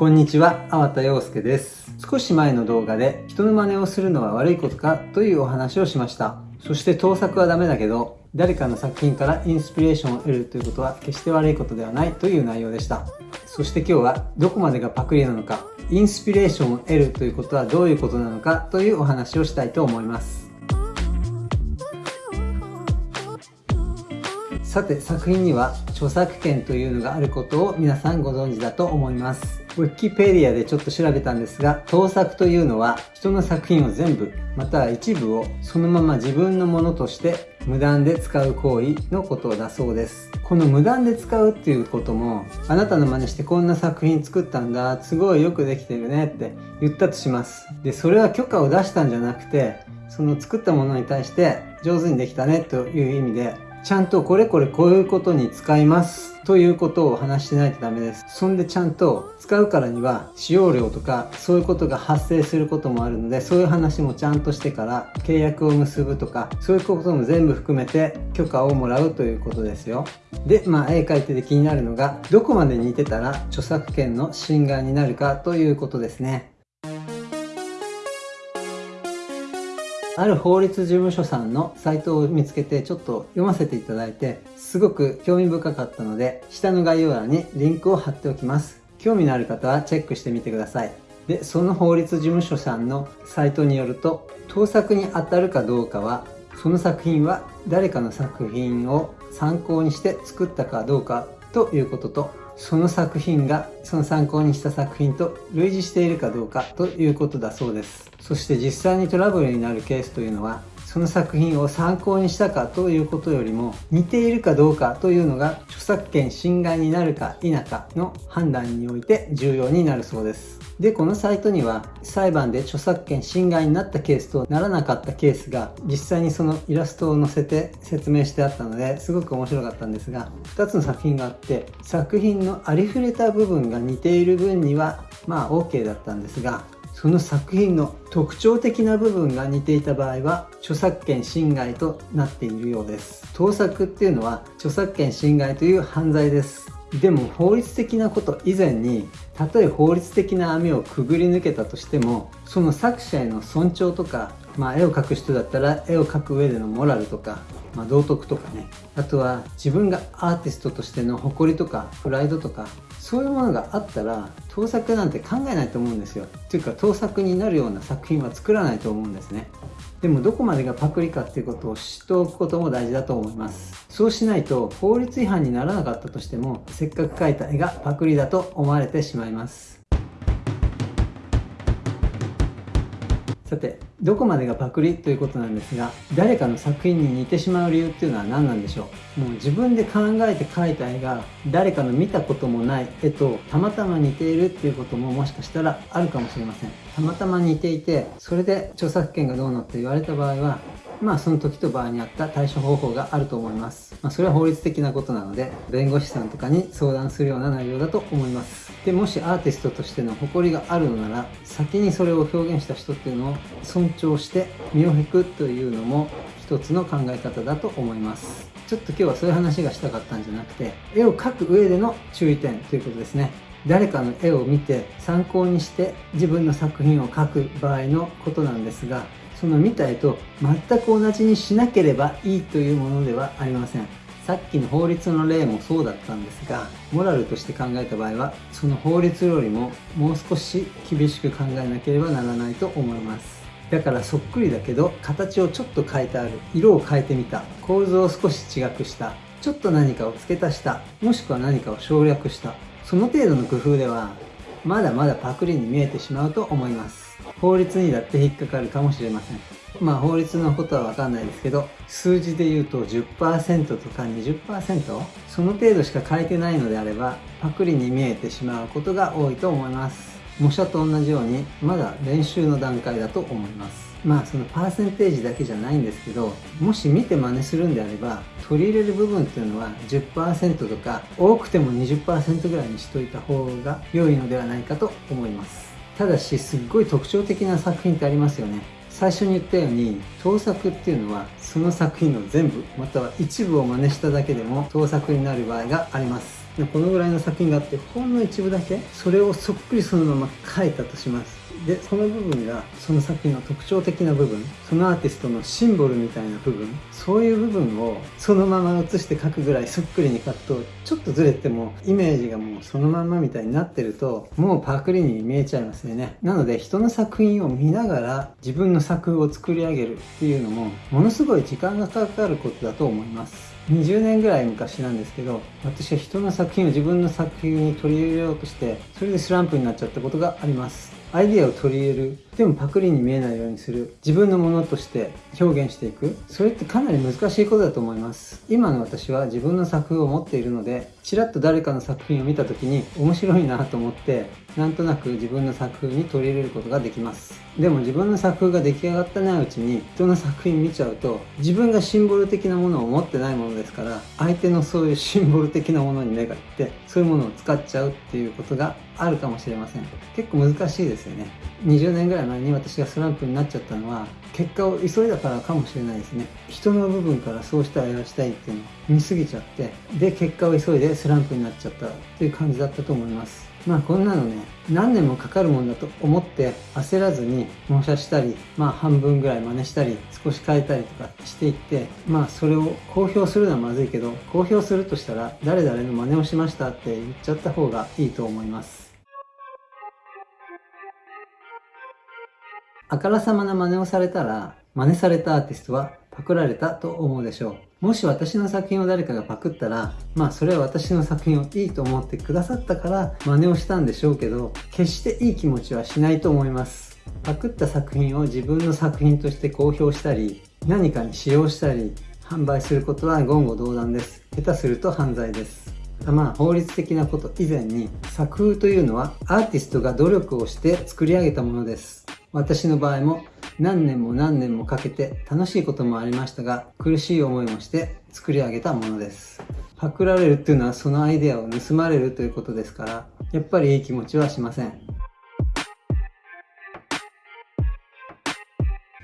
こんにちは、粟田洋介です。少し前の動画で人の真似をするのは悪いことかというお話をしました。そして盗作はダメだけど、誰かの作品からインスピレーションを得るということは決して悪いことではないという内容でした。そして今日はどこまでがパクリなのか、インスピレーションを得るということはどういうことなのかというお話をしたいと思います。さて作品には著作権というのがあることを皆さんご存知だと思います。ウィキペディアでちょっと調べたんですが、盗作というのは人の作品を全部、または一部をそのまま自分のものとして無断で使う行為のことだそうです。この無断で使うっていうことも、あなたの真似してこんな作品作ったんだ、すごいよくできてるねって言ったとします。で、それは許可を出したんじゃなくて、その作ったものに対して上手にできたねという意味でちゃんとこれこれこういうことに使いますということを話してないとダメです。そんでちゃんと使うからには使用料とかそういうことが発生することもあるのでそういう話もちゃんとしてから契約を結ぶとかそういうことも全部含めて許可をもらうということですよ。で、まあ絵描いてて気になるのがどこまで似てたら著作権の侵害になるかということですね。ある法律事務所さんのサイトを見つけてちょっと読ませていただいてすごく興味深かったので下の概要欄にリンクを貼っておきます。興味のある方はチェックしてみてください。でその法律事務所さんのサイトによると盗作に当たるかどうかはその作品は誰かの作品を参考にして作ったかどうかということとその作品がその参考にした作品と類似しているかどうかということだそうです。そして実際にトラブルになるケースというのはその作品を参考にしたかということよりも似ているかどうかというのが著作権侵害になるか否かの判断において重要になるそうです。で、このサイトには裁判で著作権侵害になったケースとならなかったケースが実際にそのイラストを載せて説明してあったのですごく面白かったんですが2つの作品があって作品のありふれた部分が似ている分にはまあ OK だったんですがその作品の特徴的な部分が似ていた場合は著作権侵害となっているようです。盗作っていうのは著作権侵害という犯罪です。でも法律的なこと以前にたとえ法律的な網をくぐり抜けたとしてもその作者への尊重とか、まあ、絵を描く人だったら絵を描く上でのモラルとか、まあ、道徳とかね。あとは自分がアーティストとしての誇りとかプライドとかそういうものがあったら盗作なんて考えないと思うんですよ。っていうか盗作になるような作品は作らないと思うんですね。でもどこまでがパクリかっていうことを知っておくことも大事だと思います。そうしないと法律違反にならなかったとしてもせっかく描いた絵がパクリだと思われてしまいます。さてどこまでがパクリということなんですが誰かの作品に似てしまう理由っていうのは何なんでしょう？もう自分で考えて描いた絵が誰かの見たこともない絵とたまたま似ているっていうことももしかしたらあるかもしれませんたまたま似ていてそれで著作権がどうのって言われた場合はまあその時と場合に合った対処方法があると思います。まあそれは法律的なことなので、弁護士さんとかに相談するような内容だと思います。で、もしアーティストとしての誇りがあるのなら、先にそれを表現した人っていうのを尊重して身を引くというのも一つの考え方だと思います。ちょっと今日はそういう話がしたかったんじゃなくて、絵を描く上での注意点ということですね。誰かの絵を見て参考にして自分の作品を描く場合のことなんですがその見た絵と全く同じにしなければいいというものではありませんさっきの法律の例もそうだったんですがモラルとして考えた場合はその法律よりももう少し厳しく考えなければならないと思いますだからそっくりだけど形をちょっと変えてある。色を変えてみた。構図を少し違くした。ちょっと何かを付け足した。もしくは何かを省略した。その程度の工夫ではまだまだパクリに見えてしまうと思います。法律にだって引っかかるかもしれません。まあ法律のことはわかんないですけど数字で言うと10%とか20%その程度しか書いてないのであればパクリに見えてしまうことが多いと思います。模写と同じようにまだ練習の段階だと思います。まあそのパーセンテージだけじゃないんですけどもし見て真似するんであれば取り入れる部分っていうのは10%とか多くても20%ぐらいにしといた方が良いのではないかと思います。ただしすっごい特徴的な作品ってありますよね。最初に言ったように盗作っていうのはその作品の全部または一部を真似しただけでも盗作になる場合があります。このぐらいの作品があってほんの一部だけそれをそっくりそのまま描いたとします。でその部分がその作品の特徴的な部分そのアーティストのシンボルみたいな部分そういう部分をそのまま写して描くぐらいそっくりに描くとちょっとずれてもイメージがもうそのまんまみたいになってるともうパクリに見えちゃいますよね。なので人の作品を見ながら自分の作風を作り上げるっていうのもものすごい時間がかかることだと思います。20年ぐらい昔なんですけど私は人の作品を自分の作品に取り入れようとしてそれでスランプになっちゃったことがあります。アイディアを取り入れる。でもパクリに見えないようにする。自分のものとして表現していく。それってかなり難しいことだと思います。今の私は自分の作風を持っているのでちらっと誰かの作品を見た時に面白いなと思ってなんとなく自分の作風に取り入れることができます。でも自分の作風が出来上がったないうちに人の作品見ちゃうと自分がシンボル的なものを持ってないものですから相手のそういうシンボル的なものに目がいってそういうものを使っちゃうっていうことがあるかもしれません。結構難しいですよね。20年ぐらい前に私がスランプになっちゃったのは結果を急いだからかもしれないですね。人の部分からそうしたいああしたいっていうのを見すぎちゃってで結果を急いでスランプになっちゃったっていう感じだったと思います。まあこんなのね何年もかかるもんだと思って焦らずに納車したりまあ半分ぐらい真似したり少し変えたりとかしていってまあそれを公表するのはまずいけど公表するとしたら誰々の真似をしましたって言っちゃった方がいいと思います。あからさまな真似をされたら、真似されたアーティストはパクられたと思うでしょう。もし私の作品を誰かがパクったら、まあそれは私の作品をいいと思ってくださったから真似をしたんでしょうけど、決していい気持ちはしないと思います。パクった作品を自分の作品として公表したり、何かに使用したり、販売することは言語道断です。下手すると犯罪です。まあ法律的なこと以前に作風というのはアーティストが努力をして作り上げたものです。私の場合も何年も何年もかけて楽しいこともありましたが苦しい思いもして作り上げたものです。パクられるっていうのはそのアイデアを盗まれるということですからやっぱりいい気持ちはしません。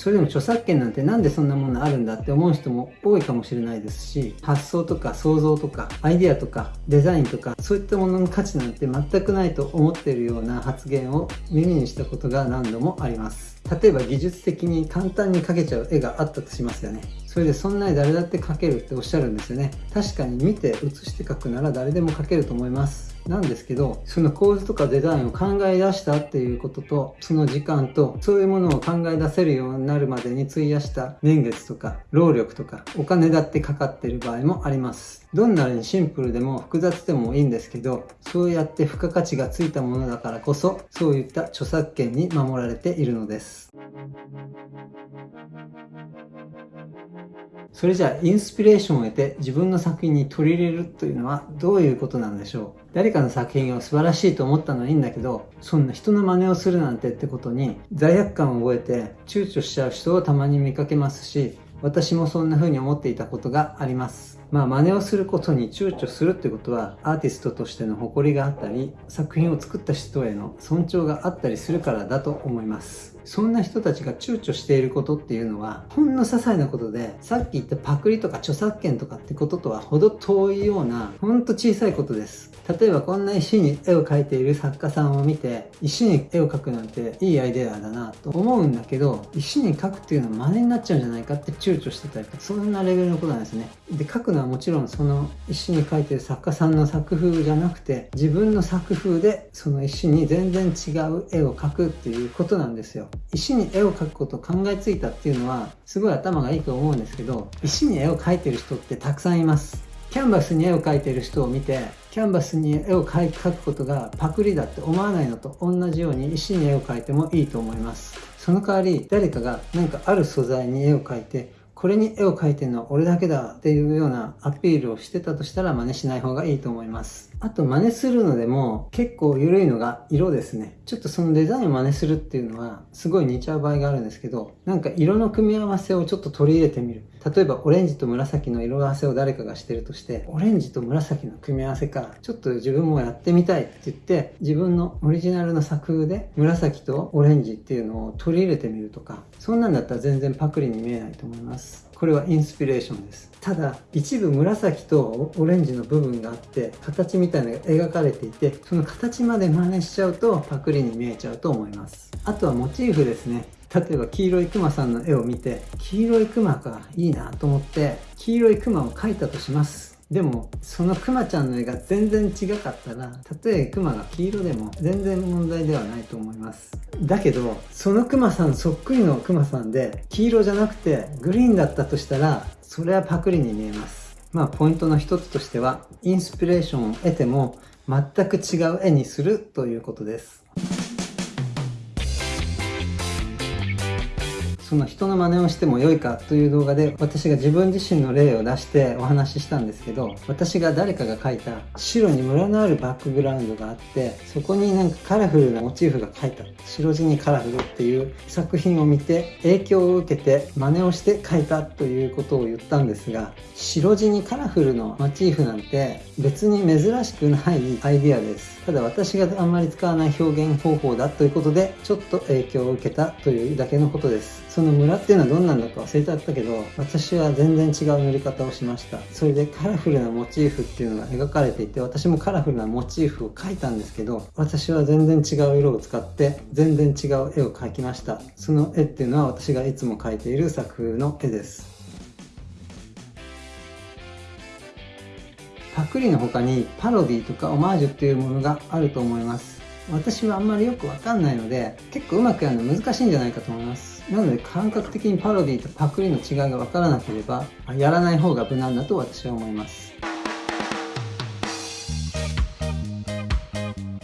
それでも著作権なんてなんでそんなものあるんだって思う人も多いかもしれないですし発想とか想像とかアイデアとかデザインとかそういったものの価値なんて全くないと思っているような発言を耳にしたことが何度もあります。例えば技術的に簡単に描けちゃう絵があったとしますよね。それでそんなに誰だって描けるっておっしゃるんですよね。確かに見て写して描くなら誰でも描けると思います。なんですけどその構図とかデザインを考え出したっていうこととその時間とそういうものを考え出せるようになるまでに費やした年月とか労力とかお金だってかかってる場合もあります。どんなにシンプルでも複雑でもいいんですけどそうやって付加価値がついたものだからこそそういった著作権に守られているのです。それじゃあインスピレーションを得て自分の作品に取り入れるというのはどういうことなんでしょう？誰かの作品を素晴らしいと思ったのはいいんだけどそんな人の真似をするなんてってことに罪悪感を覚えて躊躇しちゃう人をたまに見かけますし私もそんな風に思っていたことがあります。まあ真似をすることに躊躇するってことはアーティストとしての誇りがあったり作品を作った人への尊重があったりするからだと思います。そんな人たちが躊躇していることっていうのはほんの些細なことでさっき言ったパクリとか著作権とかってこととは程遠いようなほんと小さいことです。例えばこんな石に絵を描いている作家さんを見て石に絵を描くなんていいアイデアだなと思うんだけど石に描くっていうのは真似になっちゃうんじゃないかって躊躇してたりとかそんなレベルのことなんですね。で描くのはもちろんその石に描いてる作家さんの作風じゃなくて自分の作風でその石に全然違う絵を描くっていうことなんですよ。石に絵を描くことを考えついたっていうのはすごい頭がいいと思うんですけど石に絵を描いてる人ってたくさんいます。キャンバスに絵を描いてる人を見てキャンバスに絵を描くことがパクリだって思わないのと同じように石に絵を描いてもいいと思います。その代わり誰かが何かある素材に絵を描いてこれに絵を描いてるのは俺だけだっていうようなアピールをしてたとしたら真似しない方がいいと思います。あと真似するのでも結構緩いのが色ですね。ちょっとそのデザインを真似するっていうのはすごい似ちゃう場合があるんですけど、なんか色の組み合わせをちょっと取り入れてみる。例えばオレンジと紫の色合わせを誰かがしてるとして、オレンジと紫の組み合わせか、ちょっと自分もやってみたいって言って、自分のオリジナルの作風で紫とオレンジっていうのを取り入れてみるとか、そんなんだったら全然パクリに見えないと思います。これはインスピレーションです。ただ一部紫とオレンジの部分があって形みたいなのが描かれていてその形まで真似しちゃうとパクリに見えちゃうと思います。あとはモチーフですね。例えば黄色いクマさんの絵を見て黄色いクマかいいなと思って黄色いクマを描いたとします。でもそのクマちゃんの絵が全然違かったらたとえクマが黄色でも全然問題ではないと思います。だけどそのクマさんそっくりのクマさんで黄色じゃなくてグリーンだったとしたらそれはパクリに見えます。まあポイントの一つとしてはインスピレーションを得ても全く違う絵にするということです。その人の真似をしても良いかという動画で私が自分自身の例を出してお話ししたんですけど私が誰かが描いた白にムラのあるバックグラウンドがあってそこになんかカラフルなモチーフが描いた。白地にカラフルっていう作品を見て影響を受けて真似をして描いたということを言ったんですが白地にカラフルのモチーフなんて別に珍しくないアイディアです。ただ私があんまり使わない表現方法だということでちょっと影響を受けたというだけのことです。そのムラっていうのはどんなんだか忘れちゃったけど私は全然違う塗り方をしました。それでカラフルなモチーフっていうのが描かれていて私もカラフルなモチーフを描いたんですけど私は全然違う色を使って全然違う絵を描きました。その絵っていうのは私がいつも描いている作風の絵です。パクリの他にパロディとかオマージュっていうものがあると思います。私はあんまりよくわかんないので結構うまくやるの難しいんじゃないかと思います。なので感覚的にパロディとパクリの違いがわからなければやらない方が無難だと私は思います。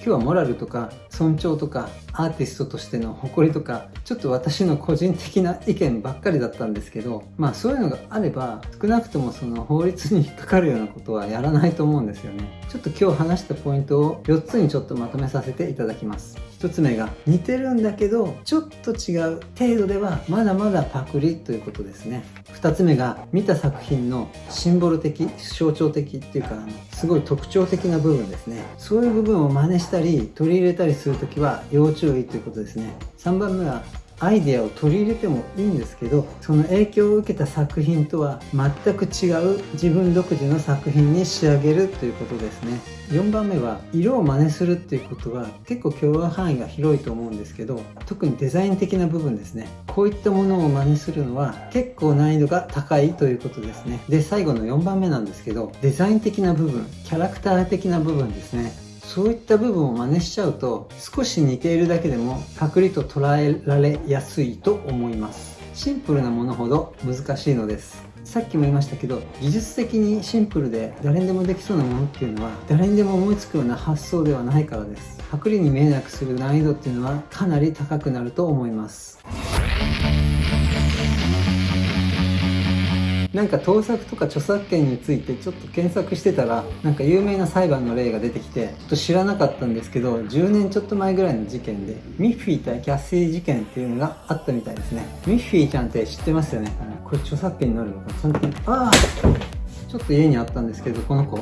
日はモラルとか尊重とかアーティストとしての誇りとかちょっと私の個人的な意見ばっかりだったんですけどまあそういうのがあれば少なくともその法律に引っかかるようなことはやらないと思うんですよね。ちょっと今日話したポイントを4つにちょっとまとめさせていただきます。1つ目が似てるんだけどちょっと違う。程度ではまだまだパクリということですね。2つ目が見た作品のシンボル的象徴的っていうかすごい特徴的な部分ですね。そういう部分を真似したり取り入れたりするときは要注意ということですね。3番目はアイデアを取り入れてもいいんですけどその影響を受けた作品とは全く違う自分独自の作品に仕上げるということですね。4番目は色を真似するっていうことは結構許容範囲が広いと思うんですけど特にデザイン的な部分ですね。こういったものを真似するのは結構難易度が高いということですね。で最後の4番目なんですけどデザイン的な部分キャラクター的な部分ですね。そういった部分を真似しちゃうと少し似ているだけでもパクリと捉えられやすいと思います。シンプルなものほど難しいのです。さっきも言いましたけど技術的にシンプルで誰にでもできそうなものっていうのは誰にでも思いつくような発想ではないからです。パクリに見えなくする難易度っていうのはかなり高くなると思います。なんか盗作とか著作権についてちょっと検索してたらなんか有名な裁判の例が出てきてちょっと知らなかったんですけど10年ちょっと前ぐらいの事件でミッフィー対キャッシー事件っていうのがあったみたいですね。ミッフィーちゃんって知ってますよね。これ著作権になるのかちゃんとああちょっと家にあったんですけどこの子。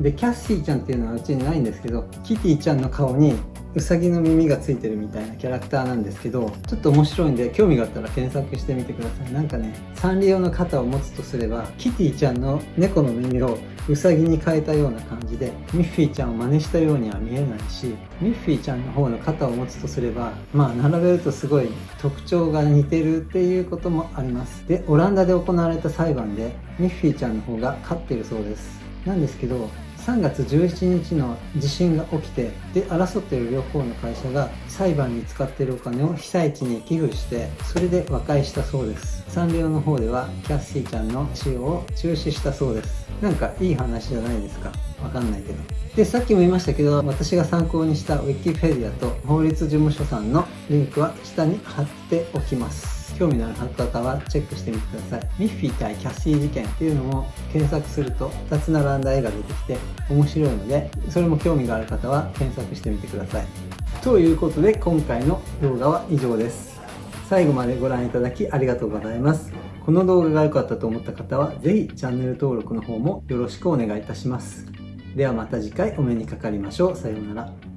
でキャッシーちゃんっていうのはうちにないんですけどキティちゃんの顔にうさぎの耳がついてるみたいなキャラクターなんですけどちょっと面白いんで興味があったら検索してみてください。なんかねサンリオの肩を持つとすればキティちゃんの猫の耳をうさぎに変えたような感じでミッフィーちゃんを真似したようには見えないしミッフィーちゃんの方の肩を持つとすればまあ並べるとすごい特徴が似てるっていうこともあります。でオランダで行われた裁判でミッフィーちゃんの方が勝ってるそうです。なんですけど3月17日の地震が起きてで争っている両方の会社が裁判に使っているお金を被災地に寄付してそれで和解したそうです。サンリオの方ではキャッシーちゃんの使用を中止したそうです。なんかいい話じゃないですか。わかんないけど。でさっきも言いましたけど私が参考にした Wikipedia と法律事務所さんのリンクは下に貼っておきます。興味のある方はチェックしてみてください。ミッフィー対キャッシー事件っていうのも検索すると2つ並んだ絵が出てきて面白いので、それも興味がある方は検索してみてください。ということで今回の動画は以上です。最後までご覧いただきありがとうございます。この動画が良かったと思った方は是非チャンネル登録の方もよろしくお願いいたします。ではまた次回お目にかかりましょう。さようなら。